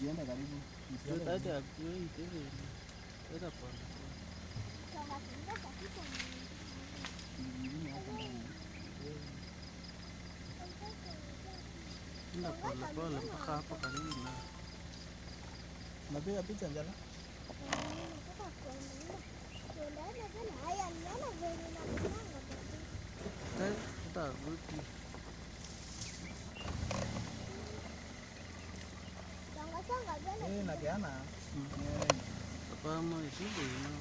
chưa viene cariño. Yo te te acuerdo y te ve. Era por. Ina pole pole mpaka hapo karibu na napiga picha njala. Tata, tata, nakuyana pamwe zvibwino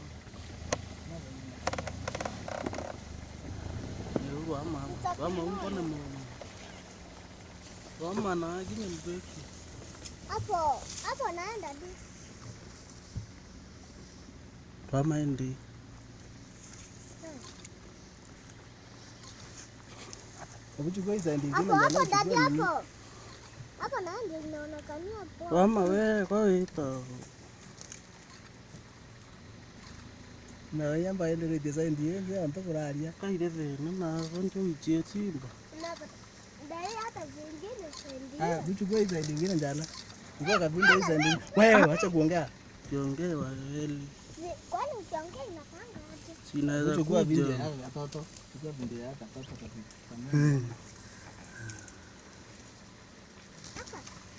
vama vama umpone mama vama naki nembeki apho apho naenda ndi vama endi obuchikoisa ndi apo apo ndati apo hapo njala. ndio inaonekania poa. Mama wewe kwa wito. Na yamba ile ndio design ndiye ndio anatokuraria. Kaire vene na konjo mjie chimba. Unapata dai hata zingine sendi. Ah, vitu hii side ingine njala. Ngoja kabinda hizo side ingine. Wewe acha kuongea. Kiongee wewe. Kwani ukiongea inakanga aje? Sinaweza kuwa video ya toto. Chukua video ya toto kabisa. Ah, ile ni kuna mtu hiyo ndio. Mungu anakanga zinakanga na nguvu hivi zinaweza.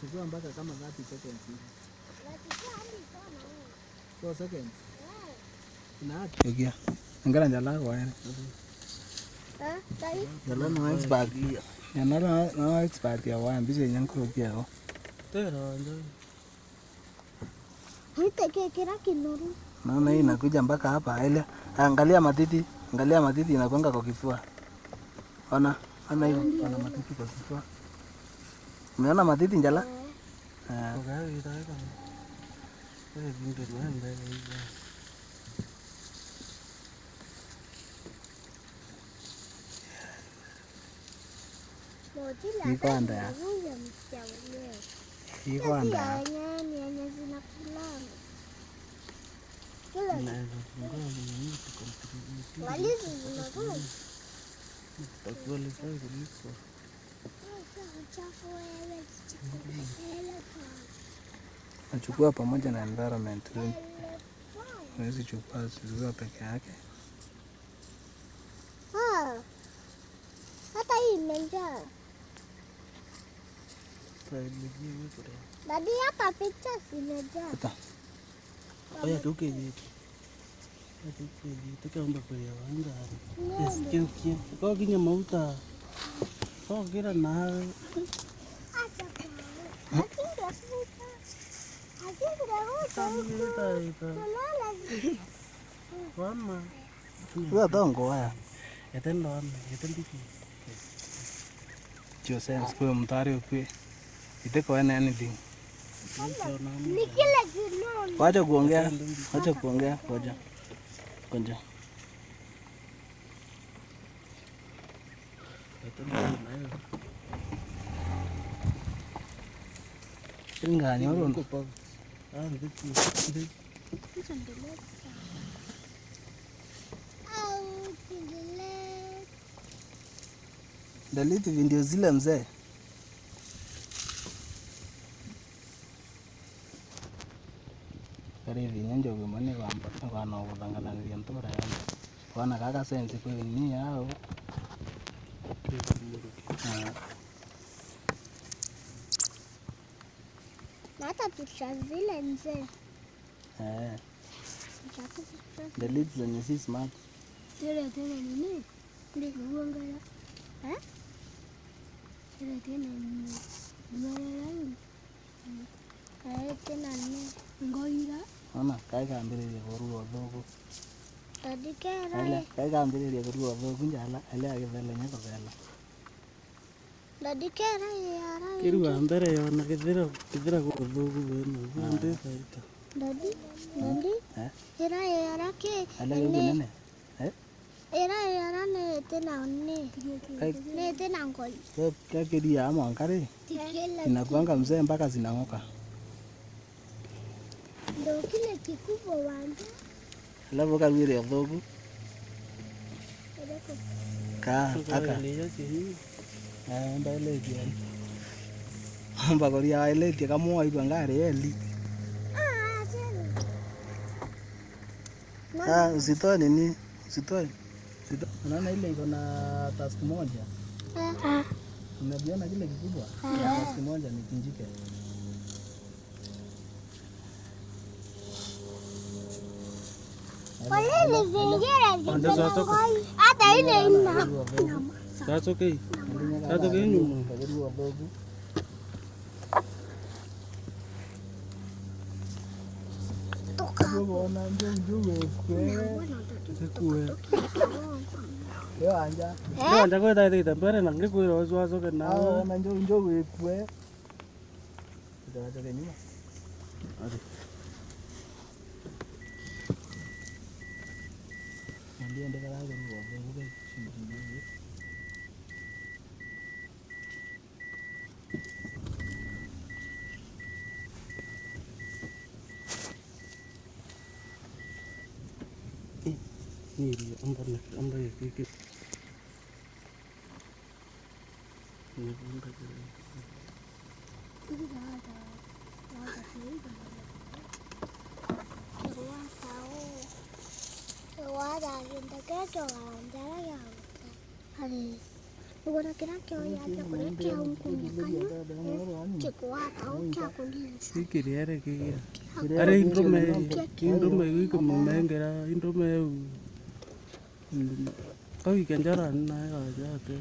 Chukua mpaka kama 30 seconds hivi. Nachukua hadi sana huo. 4 seconds. Eh. Ina haki. Yogia. Ngala njala kwa yana. Eh, dai. Njala no expert. Expert ya wa mbise nyankro pia. Tera ndio. Kila kinuru. Naona hii inakuja mpaka hapa ile. Angalia matiti, angalia matiti inakwanga kwa kifua. Ona, Ama hivyo wana matiti kwa kichwa. Umeona matiti njala? Ah. Kwa hiyo itaweka. Wewe vimbe mbele hivi. Ikwanda. Ikwanda. Walizi zinakula. Wewe zichukue. Nachukua pamoja na environment. Huwezi chukua zikiwa peke yake. Ah, hata hii imejaa. Dadi hapa picha zimejaa. Hata Oya tuke yetu. tikaumbakweyawanga esikeukia wacha kuongea wacha kuongea ngoja Ngoja. Yatendo nayo. Ngani oro Kupa. Ndiki. Ndiki. Hizo ndio legs sana. Au kidole. delete video zile mzee. Kwana kaka yao. Ah, Na hata picha zile nzee. Eh, delete zenye si smart. Tele tena nini? Ndio kuangala. Eh? Tele tena nini? kae tena nini? Ngoira. Ona kae kambiriria ya thugu. Tadikera. Kambiriria kurua thugu njala ndadikera yara mbere yona baita ndadi ndadi. Eh? yara eh? Yara ya inakuanga mzee mpaka zinang'oka. Ndo kile kikubwa wanja alafu karwire thogu dhogu. ka aka. liya chihi eh mbele Mba kori ya ile tia kama itu ngari eli Ah, ah usitoe nini usitoe usitoe unaona ile iko na task moja Ah, unaviona kile kikubwa ya task moja ni kinjike Anda satu. Ada ini enam. Satu ke? Satu ke ini. Yo anja. Yo anja ko dai dai tampere nang ni ko ro zo zo ke na. Ah nang jo jo ko ko. Ida ta ni ma. Ade. Kuliendelea ngo ngo ngo nhìn ông thân này ông đây kia kia 학교가 언제야? 아니 누구나 학교야 학교 이렇게 온 공약하냐? 기고와 다오게 하고 있어. 이게 레알의 기기야. 아래 인도메 인도메 이거 먹는 게라 인도메 거기 괜찮아 안 나요 아저한테.